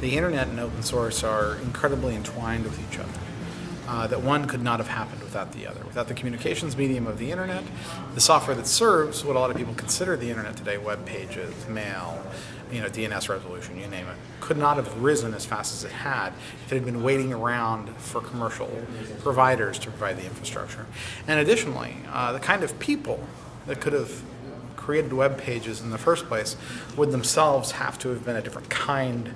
the internet and open source are incredibly entwined with each other. Uh, that one could not have happened without the other. Without the communications medium of the internet, the software that serves what a lot of people consider the internet today, web pages, mail, you know, DNS resolution, you name it, could not have risen as fast as it had if it had been waiting around for commercial providers to provide the infrastructure. And additionally, uh, the kind of people that could have created web pages in the first place would themselves have to have been a different kind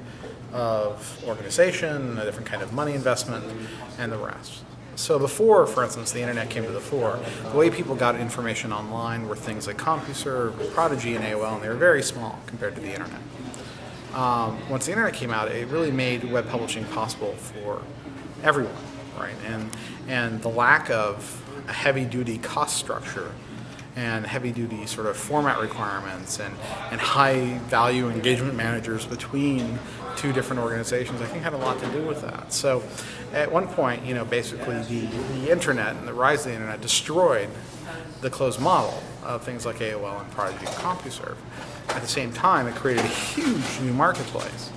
of organization, a different kind of money investment, and the rest. So before, for instance, the internet came to the fore, the way people got information online were things like CompuServe, Prodigy, and AOL, and they were very small compared to the internet. Um, once the internet came out, it really made web publishing possible for everyone, right? And, and the lack of a heavy-duty cost structure and heavy-duty sort of format requirements and, and high-value engagement managers between two different organizations, I think had a lot to do with that. So at one point, you know, basically the, the internet and the rise of the internet destroyed the closed model of things like AOL and Prodigy and CompuServe. At the same time, it created a huge new marketplace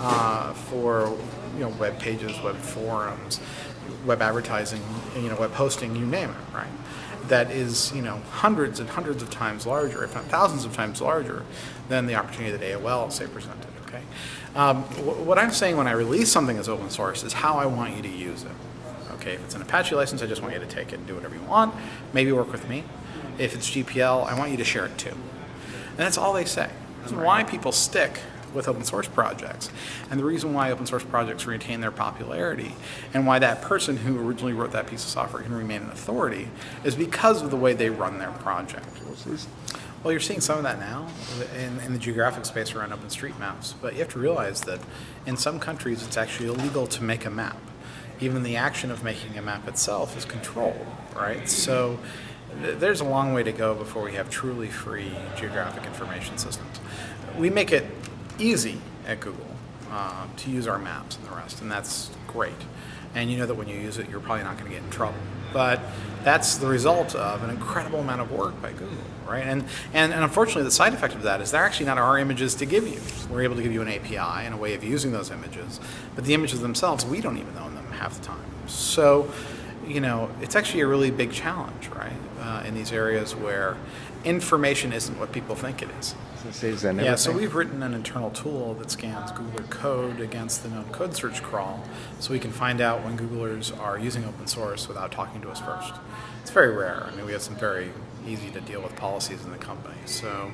uh, for you know web pages, web forums, web advertising, you know, web hosting, you name it, right? That is, you know, hundreds and hundreds of times larger, if not thousands of times larger, than the opportunity that AOL, say, presented, okay? Um, wh what I'm saying when I release something as open source is how I want you to use it. Okay, if it's an Apache license, I just want you to take it and do whatever you want, maybe work with me. If it's GPL, I want you to share it too. And that's all they say. That's why people stick with open source projects. And the reason why open source projects retain their popularity and why that person who originally wrote that piece of software can remain an authority is because of the way they run their project. Well, you're seeing some of that now in, in the geographic space around OpenStreetMaps, but you have to realize that in some countries it's actually illegal to make a map. Even the action of making a map itself is controlled, right? So there's a long way to go before we have truly free geographic information systems. We make it easy at Google uh, to use our maps and the rest, and that's great. And you know that when you use it, you're probably not going to get in trouble. But that's the result of an incredible amount of work by Google, right? And, and, and unfortunately, the side effect of that is they're actually not our images to give you. We're able to give you an API and a way of using those images, but the images themselves, we don't even own them half the time. So, you know, it's actually a really big challenge, right, uh, in these areas where information isn't what people think it is. Yeah, so we've written an internal tool that scans Googler code against the known code search crawl so we can find out when Googlers are using open source without talking to us first. It's very rare. I mean, we have some very easy to deal with policies in the company. So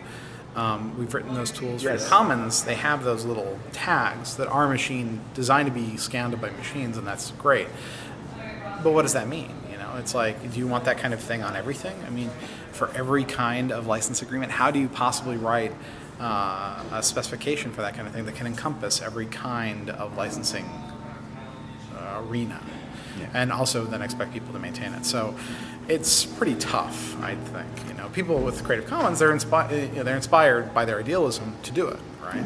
um, we've written those tools yes. for Commons. They have those little tags that are machine designed to be scanned by machines, and that's great. But what does that mean? It's like, do you want that kind of thing on everything? I mean, for every kind of license agreement? How do you possibly write uh, a specification for that kind of thing that can encompass every kind of licensing uh, arena? Yeah. And also then expect people to maintain it. So it's pretty tough, I think. You know, people with Creative Commons, they're, inspi they're inspired by their idealism to do it, right?